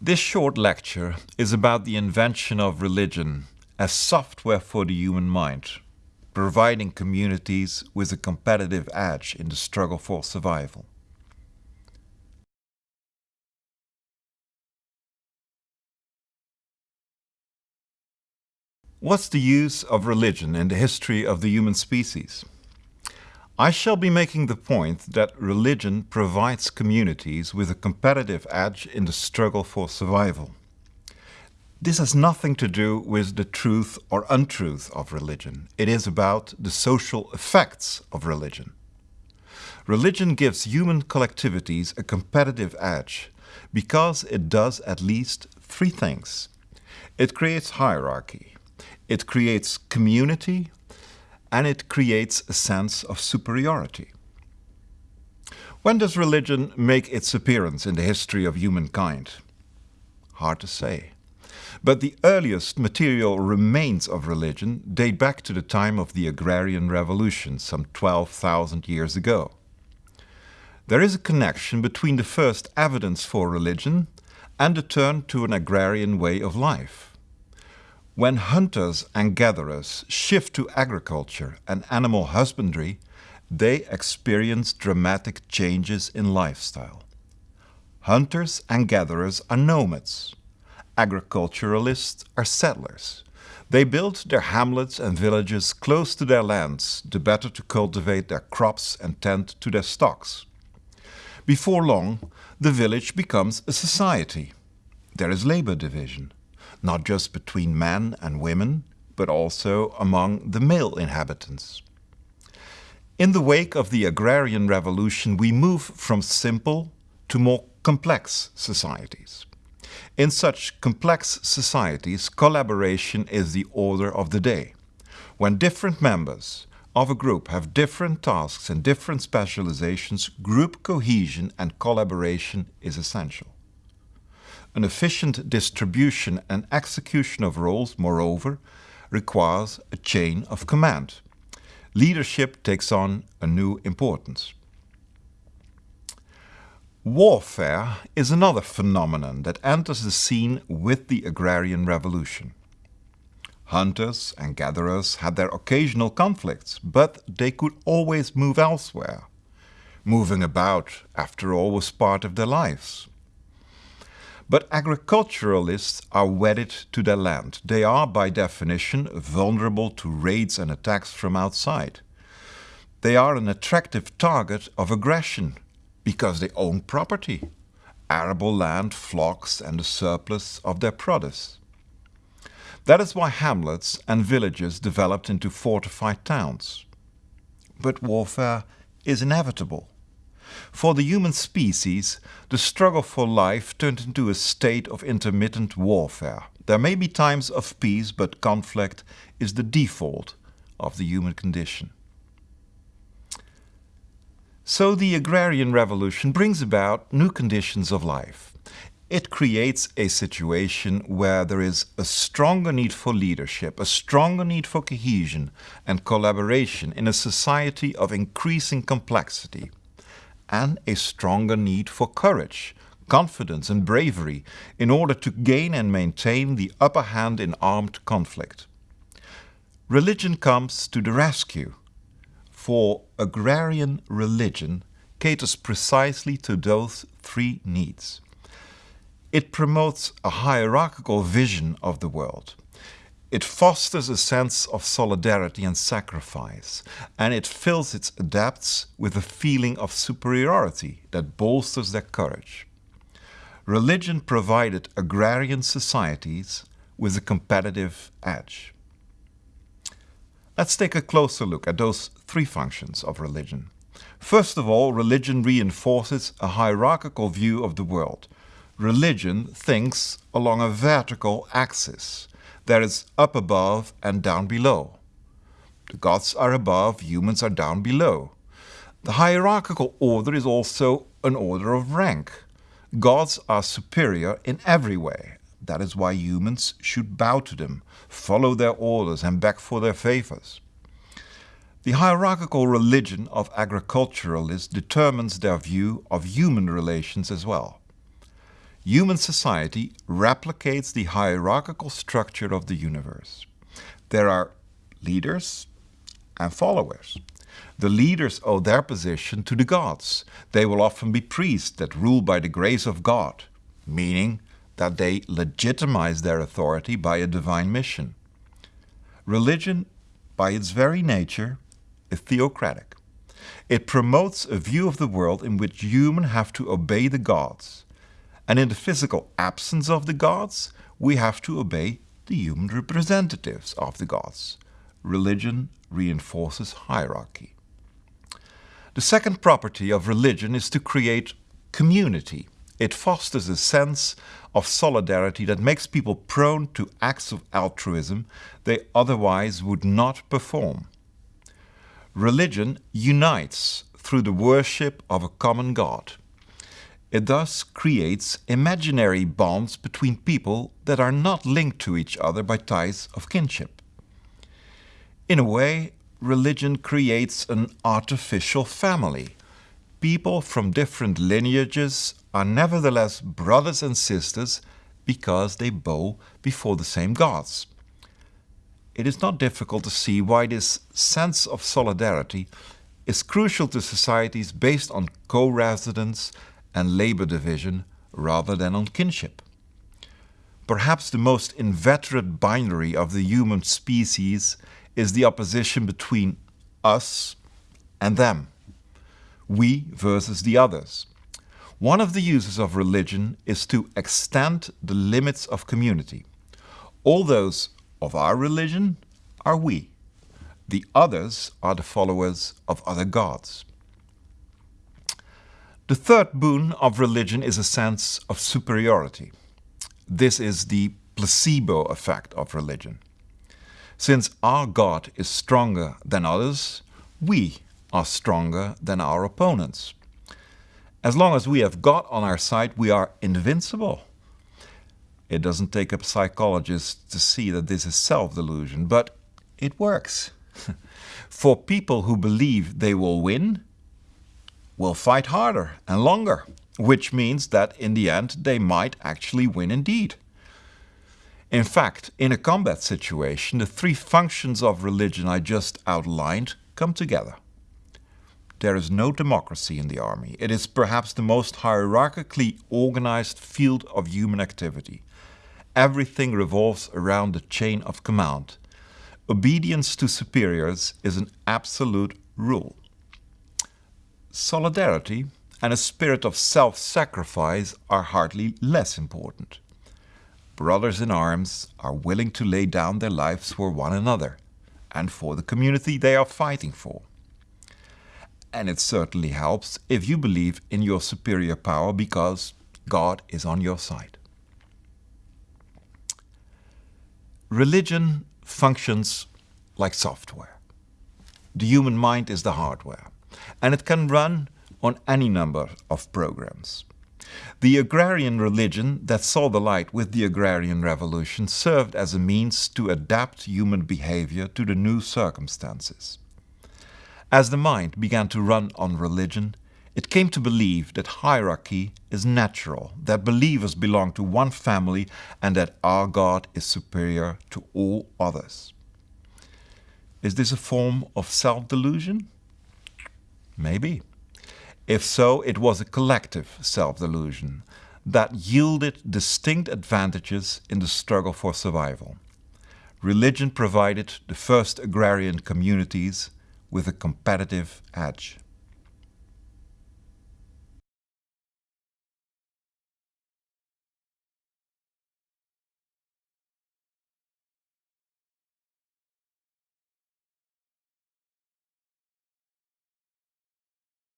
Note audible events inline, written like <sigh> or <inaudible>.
This short lecture is about the invention of religion as software for the human mind, providing communities with a competitive edge in the struggle for survival. What's the use of religion in the history of the human species? I shall be making the point that religion provides communities with a competitive edge in the struggle for survival. This has nothing to do with the truth or untruth of religion. It is about the social effects of religion. Religion gives human collectivities a competitive edge because it does at least three things. It creates hierarchy, it creates community and it creates a sense of superiority. When does religion make its appearance in the history of humankind? Hard to say. But the earliest material remains of religion date back to the time of the agrarian revolution, some 12,000 years ago. There is a connection between the first evidence for religion and the turn to an agrarian way of life. When hunters and gatherers shift to agriculture and animal husbandry, they experience dramatic changes in lifestyle. Hunters and gatherers are nomads. Agriculturalists are settlers. They build their hamlets and villages close to their lands, the better to cultivate their crops and tend to their stocks. Before long, the village becomes a society. There is labor division not just between men and women, but also among the male inhabitants. In the wake of the agrarian revolution, we move from simple to more complex societies. In such complex societies, collaboration is the order of the day. When different members of a group have different tasks and different specializations, group cohesion and collaboration is essential. An efficient distribution and execution of roles, moreover, requires a chain of command. Leadership takes on a new importance. Warfare is another phenomenon that enters the scene with the agrarian revolution. Hunters and gatherers had their occasional conflicts, but they could always move elsewhere. Moving about, after all, was part of their lives. But agriculturalists are wedded to their land. They are, by definition, vulnerable to raids and attacks from outside. They are an attractive target of aggression because they own property, arable land, flocks and the surplus of their produce. That is why hamlets and villages developed into fortified towns. But warfare is inevitable. For the human species, the struggle for life turned into a state of intermittent warfare. There may be times of peace, but conflict is the default of the human condition. So the agrarian revolution brings about new conditions of life. It creates a situation where there is a stronger need for leadership, a stronger need for cohesion and collaboration in a society of increasing complexity and a stronger need for courage, confidence and bravery in order to gain and maintain the upper hand in armed conflict. Religion comes to the rescue, for agrarian religion caters precisely to those three needs. It promotes a hierarchical vision of the world. It fosters a sense of solidarity and sacrifice, and it fills its adepts with a feeling of superiority that bolsters their courage. Religion provided agrarian societies with a competitive edge. Let's take a closer look at those three functions of religion. First of all, religion reinforces a hierarchical view of the world. Religion thinks along a vertical axis there is up above and down below. The gods are above, humans are down below. The hierarchical order is also an order of rank. Gods are superior in every way. That is why humans should bow to them, follow their orders and beg for their favors. The hierarchical religion of agriculturalists determines their view of human relations as well. Human society replicates the hierarchical structure of the universe. There are leaders and followers. The leaders owe their position to the gods. They will often be priests that rule by the grace of God, meaning that they legitimize their authority by a divine mission. Religion, by its very nature, is theocratic. It promotes a view of the world in which humans have to obey the gods. And in the physical absence of the gods, we have to obey the human representatives of the gods. Religion reinforces hierarchy. The second property of religion is to create community. It fosters a sense of solidarity that makes people prone to acts of altruism they otherwise would not perform. Religion unites through the worship of a common God. It thus creates imaginary bonds between people that are not linked to each other by ties of kinship. In a way, religion creates an artificial family. People from different lineages are nevertheless brothers and sisters because they bow before the same gods. It is not difficult to see why this sense of solidarity is crucial to societies based on co-residence and labor division rather than on kinship. Perhaps the most inveterate binary of the human species is the opposition between us and them, we versus the others. One of the uses of religion is to extend the limits of community. All those of our religion are we. The others are the followers of other gods. The third boon of religion is a sense of superiority. This is the placebo effect of religion. Since our God is stronger than others, we are stronger than our opponents. As long as we have God on our side, we are invincible. It doesn't take a psychologist to see that this is self-delusion, but it works. <laughs> For people who believe they will win, will fight harder and longer, which means that in the end they might actually win indeed. In fact, in a combat situation, the three functions of religion I just outlined come together. There is no democracy in the army. It is perhaps the most hierarchically organized field of human activity. Everything revolves around the chain of command. Obedience to superiors is an absolute rule. Solidarity and a spirit of self-sacrifice are hardly less important brothers in arms are willing to lay down their lives for one another and for the community they are fighting for. And it certainly helps if you believe in your superior power because God is on your side. Religion functions like software. The human mind is the hardware, and it can run on any number of programs. The agrarian religion that saw the light with the agrarian revolution served as a means to adapt human behavior to the new circumstances. As the mind began to run on religion, it came to believe that hierarchy is natural, that believers belong to one family and that our God is superior to all others. Is this a form of self-delusion? Maybe. If so, it was a collective self-delusion that yielded distinct advantages in the struggle for survival. Religion provided the first agrarian communities with a competitive edge.